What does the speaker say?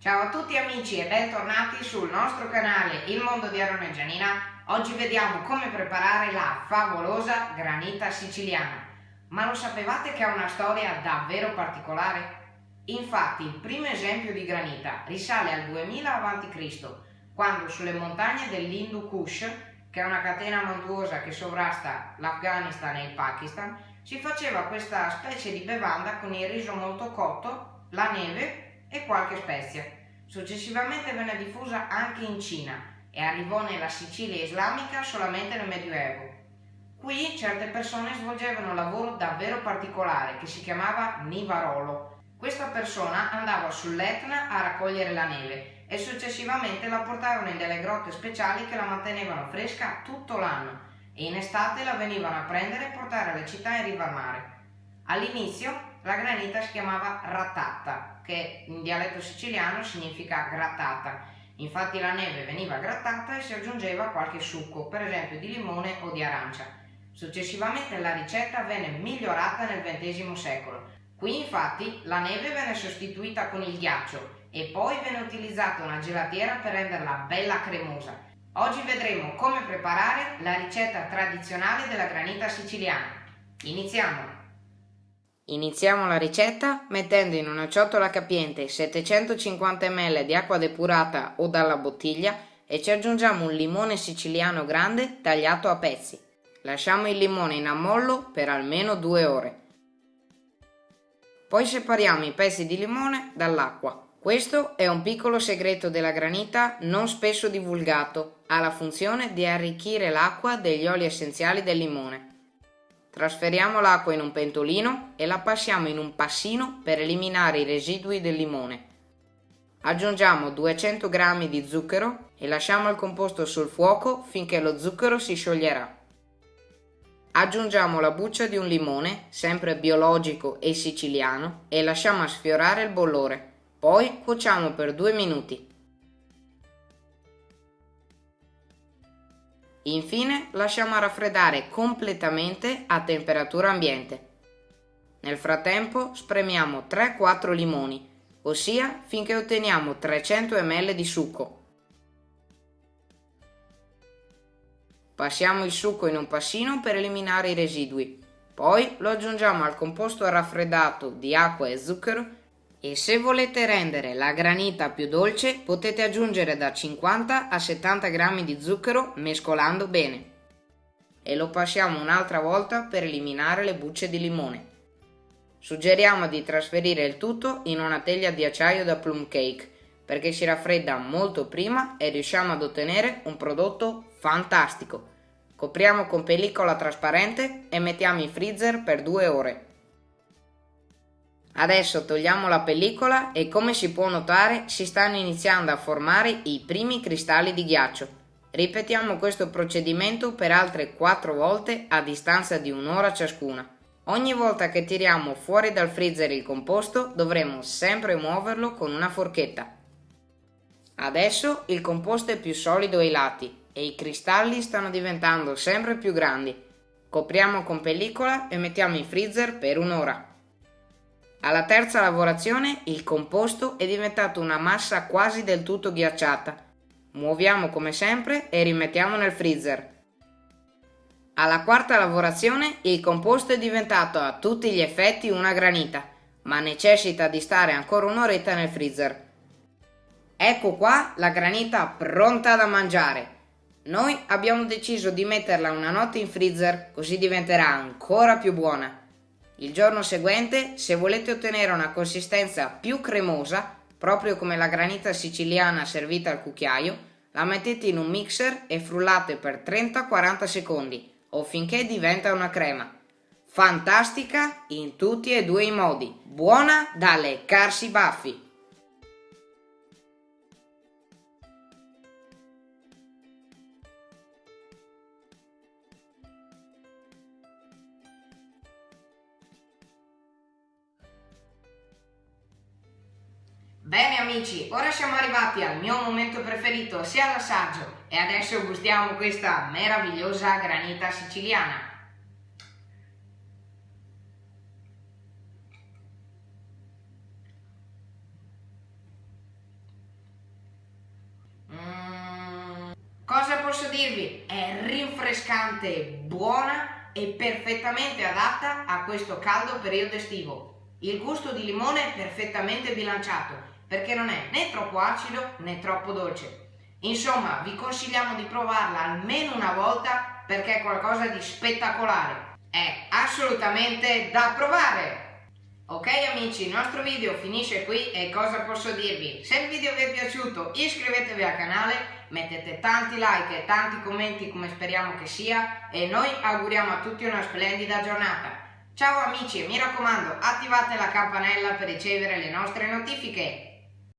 Ciao a tutti amici e bentornati sul nostro canale Il Mondo di Aaron e Gianina. Oggi vediamo come preparare la favolosa granita siciliana. Ma lo sapevate che ha una storia davvero particolare? Infatti il primo esempio di granita risale al 2000 a.C., quando sulle montagne dell'Hindu Kush, che è una catena montuosa che sovrasta l'Afghanistan e il Pakistan, si faceva questa specie di bevanda con il riso molto cotto, la neve e qualche spezia. Successivamente venne diffusa anche in Cina e arrivò nella Sicilia islamica solamente nel Medioevo. Qui certe persone svolgevano un lavoro davvero particolare che si chiamava nivarolo. Questa persona andava sull'Etna a raccogliere la neve e successivamente la portavano in delle grotte speciali che la mantenevano fresca tutto l'anno e in estate la venivano a prendere e portare alle città in riva al mare. All'inizio la granita si chiamava ratata, che in dialetto siciliano significa grattata. Infatti la neve veniva grattata e si aggiungeva qualche succo, per esempio di limone o di arancia. Successivamente la ricetta venne migliorata nel XX secolo. Qui infatti la neve venne sostituita con il ghiaccio e poi venne utilizzata una gelatiera per renderla bella cremosa Oggi vedremo come preparare la ricetta tradizionale della granita siciliana. Iniziamo! Iniziamo la ricetta mettendo in una ciotola capiente 750 ml di acqua depurata o dalla bottiglia e ci aggiungiamo un limone siciliano grande tagliato a pezzi. Lasciamo il limone in ammollo per almeno 2 ore. Poi separiamo i pezzi di limone dall'acqua. Questo è un piccolo segreto della granita non spesso divulgato, ha la funzione di arricchire l'acqua degli oli essenziali del limone. Trasferiamo l'acqua in un pentolino e la passiamo in un passino per eliminare i residui del limone. Aggiungiamo 200 g di zucchero e lasciamo il composto sul fuoco finché lo zucchero si scioglierà. Aggiungiamo la buccia di un limone, sempre biologico e siciliano, e lasciamo sfiorare il bollore. Poi cuociamo per 2 minuti. Infine lasciamo raffreddare completamente a temperatura ambiente. Nel frattempo spremiamo 3-4 limoni, ossia finché otteniamo 300 ml di succo. Passiamo il succo in un passino per eliminare i residui. Poi lo aggiungiamo al composto raffreddato di acqua e zucchero e se volete rendere la granita più dolce potete aggiungere da 50 a 70 g di zucchero mescolando bene. E lo passiamo un'altra volta per eliminare le bucce di limone. Suggeriamo di trasferire il tutto in una teglia di acciaio da plum cake perché si raffredda molto prima e riusciamo ad ottenere un prodotto fantastico. Copriamo con pellicola trasparente e mettiamo in freezer per 2 ore. Adesso togliamo la pellicola e come si può notare si stanno iniziando a formare i primi cristalli di ghiaccio. Ripetiamo questo procedimento per altre 4 volte a distanza di un'ora ciascuna. Ogni volta che tiriamo fuori dal freezer il composto dovremo sempre muoverlo con una forchetta. Adesso il composto è più solido ai lati e i cristalli stanno diventando sempre più grandi. Copriamo con pellicola e mettiamo in freezer per un'ora. Alla terza lavorazione il composto è diventato una massa quasi del tutto ghiacciata. Muoviamo come sempre e rimettiamo nel freezer. Alla quarta lavorazione il composto è diventato a tutti gli effetti una granita, ma necessita di stare ancora un'oretta nel freezer. Ecco qua la granita pronta da mangiare. Noi abbiamo deciso di metterla una notte in freezer così diventerà ancora più buona. Il giorno seguente, se volete ottenere una consistenza più cremosa, proprio come la granita siciliana servita al cucchiaio, la mettete in un mixer e frullate per 30-40 secondi o finché diventa una crema. Fantastica in tutti e due i modi, buona da leccarsi i baffi! Bene amici, ora siamo arrivati al mio momento preferito, sia l'assaggio, e adesso gustiamo questa meravigliosa granita siciliana. Mm, cosa posso dirvi? È rinfrescante, buona e perfettamente adatta a questo caldo periodo estivo. Il gusto di limone è perfettamente bilanciato perché non è né troppo acido né troppo dolce. Insomma, vi consigliamo di provarla almeno una volta perché è qualcosa di spettacolare. È assolutamente da provare! Ok amici, il nostro video finisce qui e cosa posso dirvi? Se il video vi è piaciuto iscrivetevi al canale, mettete tanti like e tanti commenti come speriamo che sia e noi auguriamo a tutti una splendida giornata. Ciao amici e mi raccomando attivate la campanella per ricevere le nostre notifiche.